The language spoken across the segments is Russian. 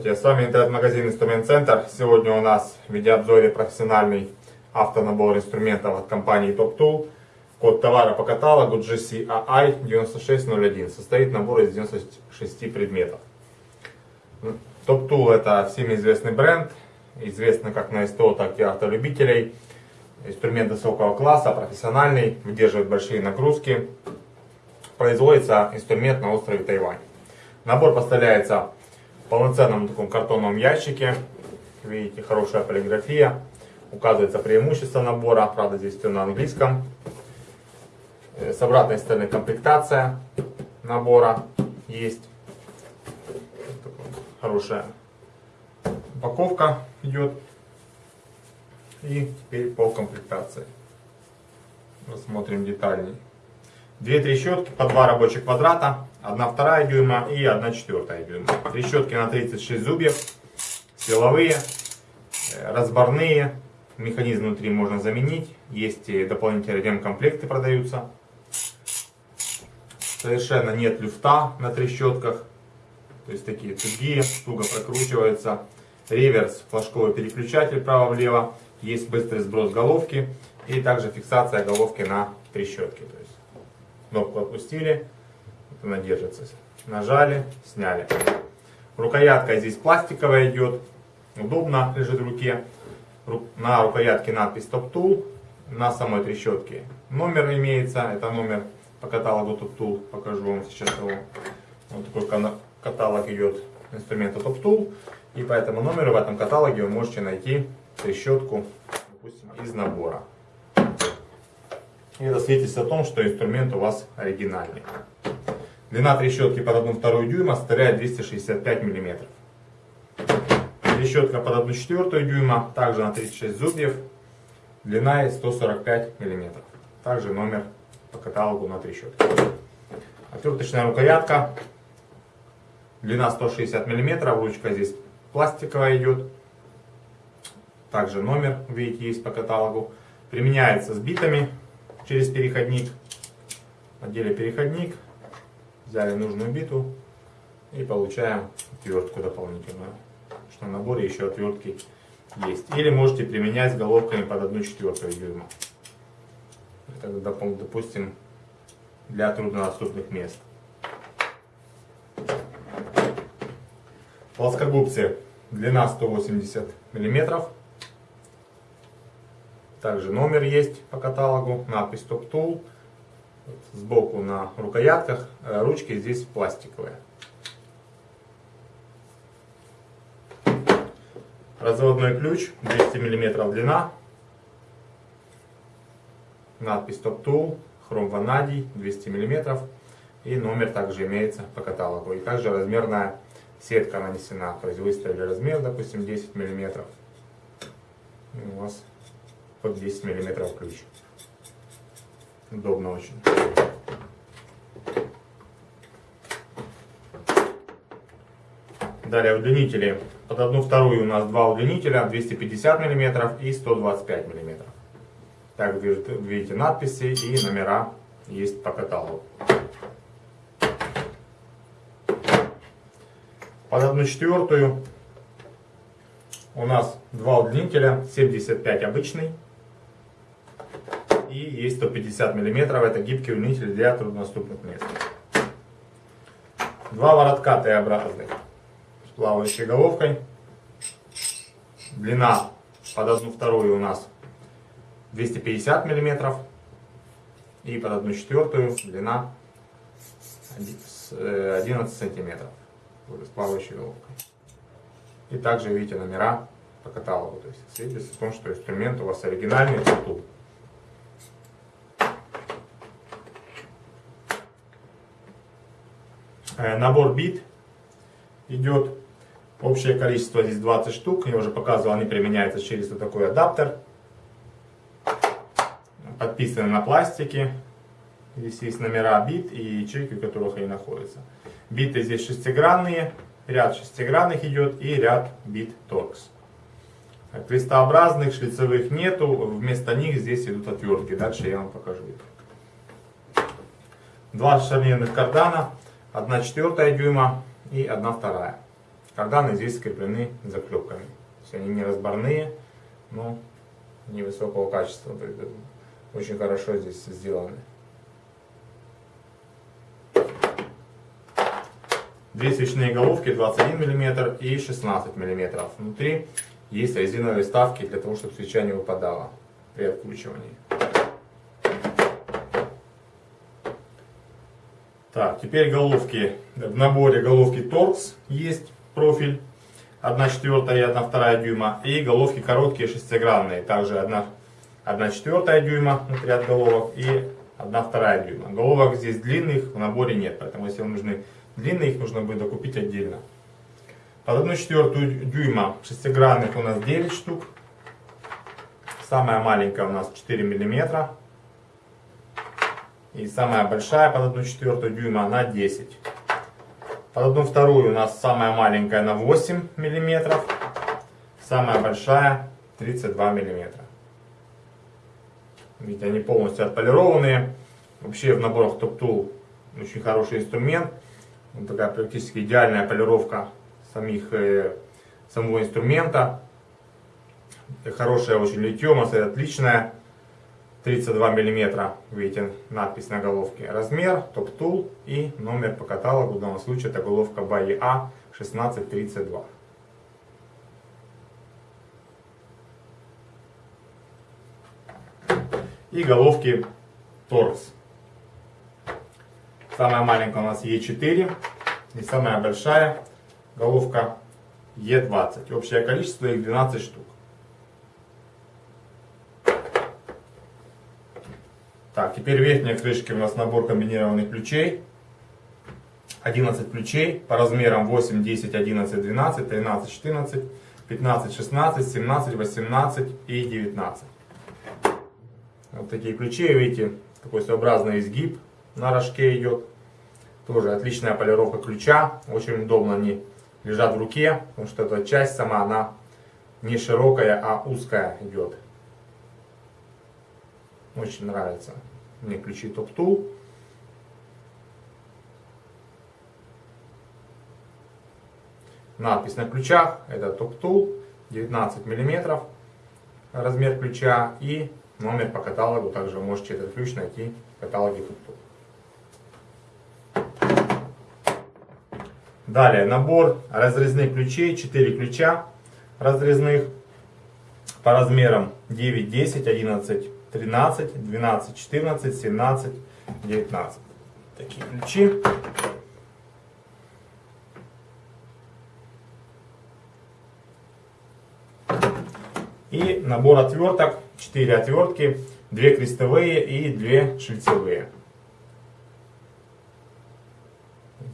Здравствуйте, с вами интернет-магазин Инструмент Центр. Сегодня у нас в видеообзоре профессиональный автонабор инструментов от компании Top Tool. Код товара по каталогу GCAI 9601. Состоит набор из 96 предметов. Top Tool это всем известный бренд, известный как на СТО, так и автолюбителей. Инструмент высокого класса, профессиональный, выдерживает большие нагрузки. Производится инструмент на острове Тайвань. Набор поставляется полноценном таком картонном ящике. Видите, хорошая полиграфия. Указывается преимущество набора, правда здесь все на английском. Э, с обратной стороны комплектация набора есть. Хорошая упаковка идет. И теперь по комплектации. Рассмотрим детальней. Две трещотки по два рабочих квадрата, одна вторая дюйма и одна четвертая дюйма. Трещотки на 36 зубьев, силовые, э, разборные, механизм внутри можно заменить, есть и дополнительные ремкомплекты продаются. Совершенно нет люфта на трещотках, то есть такие тугие, туго прокручиваются. Реверс, флажковый переключатель право-влево, есть быстрый сброс головки и также фиксация головки на трещотке кнопку отпустили, она держится. Нажали, сняли. Рукоятка здесь пластиковая идет, удобно лежит в руке. На рукоятке надпись Top Tool, на самой трещотке номер имеется, это номер по каталогу Top Tool, покажу вам сейчас его. Вот такой каталог идет инструмента Top Tool, и по этому номеру в этом каталоге вы можете найти трещотку, допустим, из набора. И это свидетельствует о том, что инструмент у вас оригинальный. Длина трещотки под 1,2 дюйма составляет 265 мм. Трещотка под 1,4 дюйма, также на 36 зубьев, длина 145 мм. Также номер по каталогу на трещотке. Отверточная рукоятка, длина 160 мм, ручка здесь пластиковая идет. Также номер, видите, есть по каталогу. Применяется с битами через переходник. Отделе переходник, взяли нужную биту и получаем отвертку дополнительную. Что в наборе еще отвертки есть. Или можете применять головками под 1 четвертую дюйма. Это, допустим, для труднодоступных мест. Плоскогубцы длина 180 миллиметров также номер есть по каталогу, надпись Top Tool. Сбоку на рукоятках э, ручки здесь пластиковые. Разводной ключ 200 мм длина. Надпись Top Tool, хром ванадий 200 мм. И номер также имеется по каталогу. И также размерная сетка нанесена. То есть выставили размер, допустим, 10 мм. И у вас под 10 мм ключ. Удобно очень. Далее удлинители. Под одну вторую у нас два удлинителя 250 мм и 125 мм. Так видите надписи и номера есть по каталогу. Под одну четвертую у нас два удлинителя 75 обычный есть 150 мм, это гибкий удлинитель для труднодоступных мест. Два воротка Т-образных с плавающей головкой. Длина под одну вторую у нас 250 мм и под одну четвертую длина 11 э, сантиметров с плавающей головкой. И также видите номера по каталогу. То есть свидетельствует о том, что инструмент у вас оригинальный, тут набор бит идет. Общее количество здесь 20 штук. Я уже показывал, они применяются через вот такой адаптер. Подписаны на пластике. Здесь есть номера бит и ячейки, в которых они находятся. Биты здесь шестигранные. Ряд шестигранных идет и ряд бит торкс. Крестообразных шлицевых нету. Вместо них здесь идут отвертки. Дальше я вам покажу. Два шарнирных кардана. 1 четвертая дюйма и 1 вторая. Карданы здесь скреплены заклепками. То есть они не разборные, но невысокого качества. Очень хорошо здесь сделаны. Две свечные головки 21 мм и 16 мм. Внутри есть резиновые вставки для того, чтобы свеча не выпадала при откручивании. Так, теперь головки. В наборе головки торкс есть профиль 1 четвертая и 1 вторая дюйма. И головки короткие шестигранные. Также 1, 1 четвертая дюйма внутри от головок и 1 вторая дюйма. Головок здесь длинных в наборе нет. Поэтому если вам нужны длинные, их нужно будет докупить отдельно. Под 1 четвертую дюйма шестигранных у нас 9 штук. Самая маленькая у нас 4 миллиметра. И самая большая под 1 четвертую дюйма на 10. Под 1 вторую у нас самая маленькая на 8 миллиметров. Самая большая 32 миллиметра. Видите, они полностью отполированные. Вообще в наборах Top Tool очень хороший инструмент. Вот такая практически идеальная полировка самих, э, самого инструмента. Хорошая очень литье, масса отличная. 32 мм, видите, надпись на головке. Размер, топ-тул и номер по каталогу. В данном случае это головка BAE 1632. И головки торс. Самая маленькая у нас Е4 и самая большая головка Е20. Общее количество их 12 штук. Так, теперь верхняя крышка у нас набор комбинированных ключей. 11 ключей по размерам 8, 10, 11, 12, 13, 14, 15, 16, 17, 18 и 19. Вот такие ключи, видите, такой своеобразный изгиб на рожке идет. Тоже отличная полировка ключа, очень удобно они лежат в руке, потому что эта часть сама, она не широкая, а узкая идет. Очень нравится мне ключи Top Tool. Надпись на ключах, это Top Tool, 19 мм размер ключа и номер по каталогу. Также можете этот ключ найти в каталоге Top Tool. Далее набор разрезных ключей, 4 ключа разрезных по размерам 9, 10, 11, 13, 12, 14, 17, 19. Такие ключи. И набор отверток, 4 отвертки, 2 крестовые и 2 шлицевые.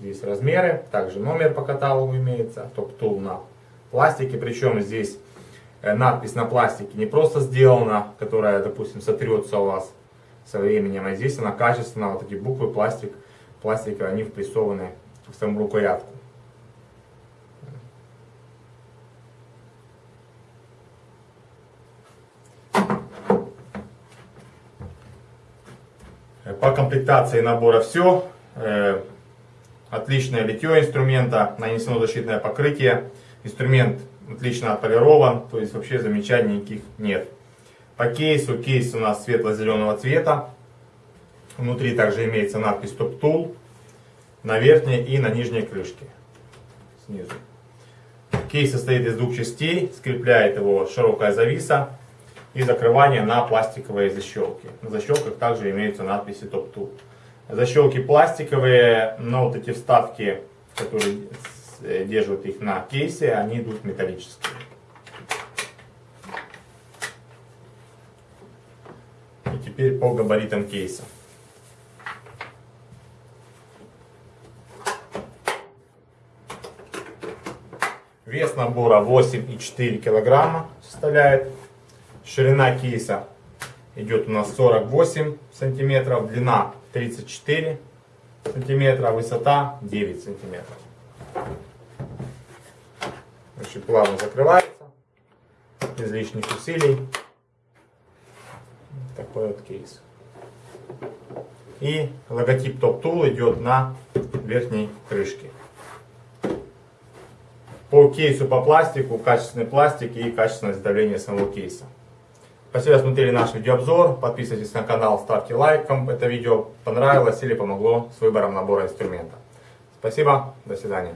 Здесь размеры, также номер по каталогу имеется, топ-тул на пластике, причем здесь надпись на пластике не просто сделана, которая, допустим, сотрется у вас со временем, а здесь она качественная, вот эти буквы, пластик, пластика, они впрессованы в саму рукоятку. По комплектации набора все. Э, отличное литье инструмента, нанесено защитное покрытие. Инструмент отлично отполирован, то есть вообще замечаний никаких нет. По кейсу, кейс у нас светло-зеленого цвета. Внутри также имеется надпись Top Tool на верхней и на нижней крышке. Снизу. Кейс состоит из двух частей, скрепляет его широкая зависа и закрывание на пластиковые защелки. На защелках также имеются надписи Top Tool. Защелки пластиковые, но вот эти вставки, которые держат их на кейсе, они идут металлические. И теперь по габаритам кейса. Вес набора 8,4 килограмма составляет. Ширина кейса идет у нас 48 сантиметров, длина 34 сантиметра, высота 9 сантиметров. Значит, плавно закрывается, без лишних усилий. Такой вот кейс. И логотип Top Tool идет на верхней крышке. по кейсу по пластику, качественный пластик и качественное изготовление самого кейса. Спасибо, смотрели наш видеообзор. Подписывайтесь на канал, ставьте лайк, кому это видео понравилось или помогло с выбором набора инструмента. Спасибо, до свидания.